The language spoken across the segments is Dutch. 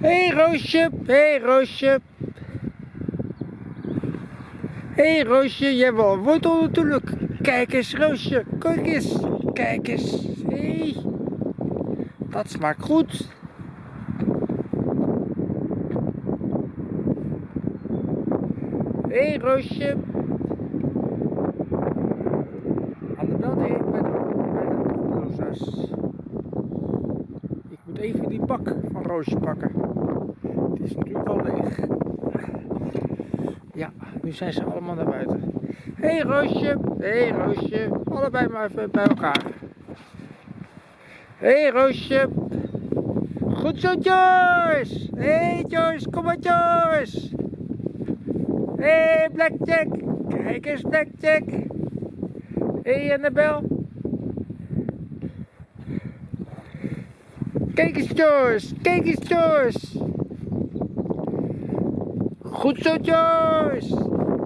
hey, Roosje, hey, Roosje. hey, Roosje, jij wil een wortel natuurlijk. Kijk eens, Roosje, kijk eens, kijk eens. hey. dat smaakt goed. hey, Roosje. Annabel deed bij de, bij de oplosers. Ik moet even die bak van Roosje pakken. Het is natuurlijk al leeg. Ja, nu zijn ze allemaal naar buiten. Hé hey, Roosje, hé hey, Roosje, allebei maar even bij elkaar. Hé hey, Roosje. Goed zo Joyce. Hé hey, Joyce, kom maar Joyce. Hé hey, Blackjack, kijk eens Blackjack. Hé hey, Annabel. Kijk eens Joyce, kijk eens Joyce. Goed zo Joyce.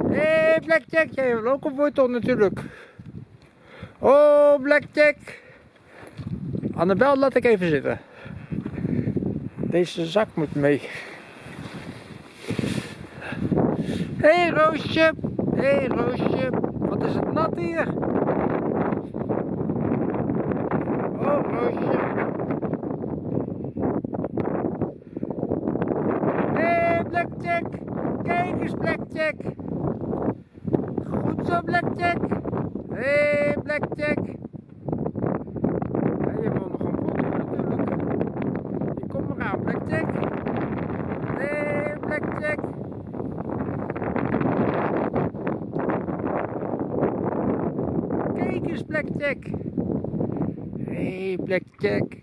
Hé hey, Blackjack, jij wil ook een wortel natuurlijk. Oh Blackjack. Annabel laat ik even zitten. Deze zak moet mee. Hé hey, Roosje. Hé hey, Roosje. Wat is het nat hier? Oh Roosje. Hé hey, Blackjack. Kijk eens Blackjack. Goed zo Blackjack. Hé hey, Blackjack. Ja, je wil nog een wortel natuurlijk. Je komt maar aan Blackjack. Hé hey, Blackjack. Kijk eens Blackjack. Hé hey, Blackjack.